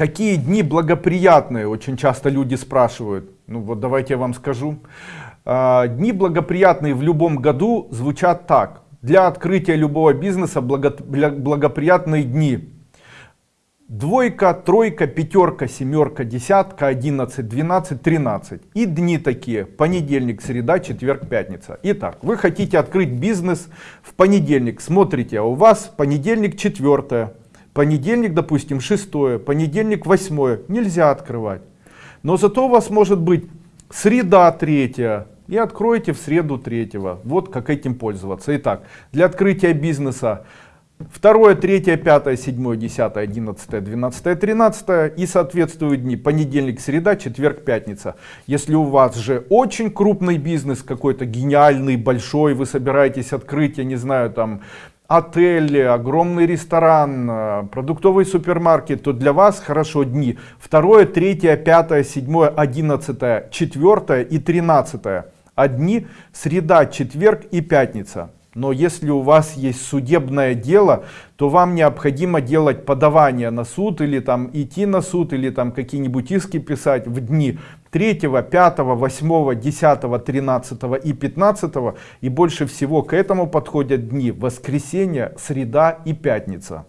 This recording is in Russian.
Какие дни благоприятные? Очень часто люди спрашивают. Ну вот давайте я вам скажу. А, дни благоприятные в любом году звучат так. Для открытия любого бизнеса благоприятные дни. Двойка, тройка, пятерка, семерка, десятка, одиннадцать, двенадцать, тринадцать. И дни такие. Понедельник, среда, четверг, пятница. Итак, вы хотите открыть бизнес в понедельник. Смотрите, а у вас понедельник четвертое, понедельник, допустим, шестое, понедельник восьмое, нельзя открывать. Но зато у вас может быть среда третья, и откроете в среду третьего. Вот как этим пользоваться. Итак, для открытия бизнеса второе, третье, пятое, седьмое, десятое, одиннадцатое, двенадцатое, тринадцатое и соответствуют дни понедельник, среда, четверг, пятница. Если у вас же очень крупный бизнес, какой-то гениальный, большой, вы собираетесь открыть, я не знаю, там отель, огромный ресторан, э, продуктовый супермаркет, то для вас хорошо дни 2, 3, 5, 7, 11, 4 и 13. А дни среда, четверг и пятница. Но если у вас есть судебное дело, то вам необходимо делать подавание на суд или там идти на суд или там какие-нибудь иски писать в дни 3, 5, 8, 10, 13 и 15. И больше всего к этому подходят дни воскресенье, среда и пятница.